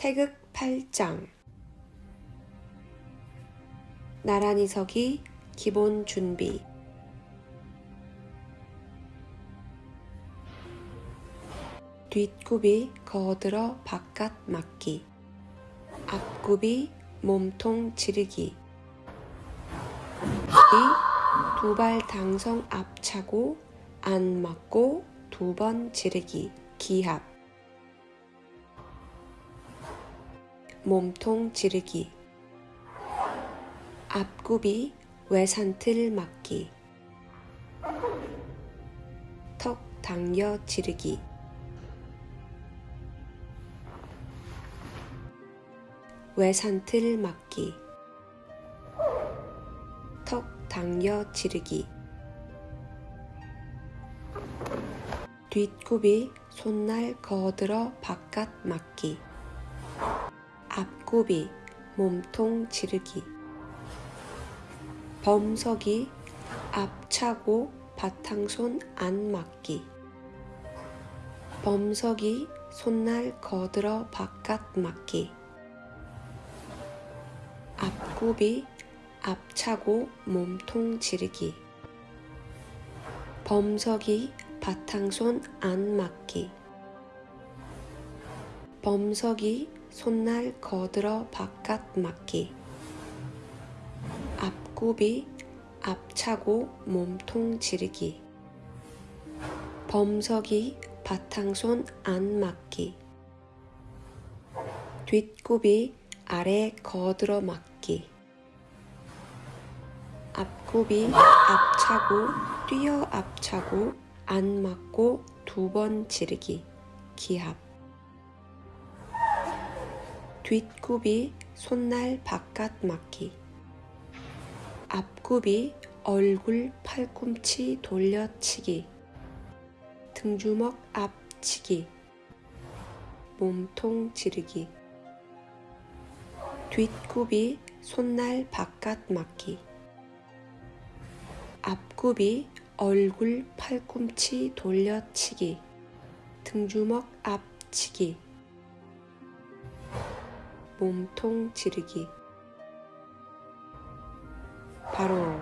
태극 8장 나란히 서기 기본 준비. 뒷굽이 거들어 바깥 맞기. 앞굽이 몸통 지르기. 두 발 당성 앞차고 안 맞고 두 번 지르기. 기합 몸통 지르기. 앞굽이 외산틀 맞기. 턱 당겨 지르기. 외산틀 맞기. 턱 당겨 지르기. 뒷굽이 손날 거들어 바깥 맞기 앞굽이 몸통 지르기. 범석이 앞차고 바탕손 안 맞기. 범석이 손날 거들어 바깥 맞기. 앞굽이 앞차고 몸통 지르기. 범석이 바탕손 안 맞기. 범석이 손날 거들어 바깥 맞기. 앞굽이 앞차고 몸통 지르기. 범석이 바탕손 안 맞기. 뒷굽이 아래 거들어 맞기. 앞굽이 앞차고 뛰어 앞차고 안 맞고 두 번 지르기. 기합 뒷굽이 손날 바깥 맞기. 앞굽이 얼굴 팔꿈치 돌려치기. 등주먹 앞치기. 몸통 지르기. 뒷굽이 손날 바깥 맞기. 앞굽이 얼굴 팔꿈치 돌려치기. 등주먹 앞치기 몸통 지르기. 바로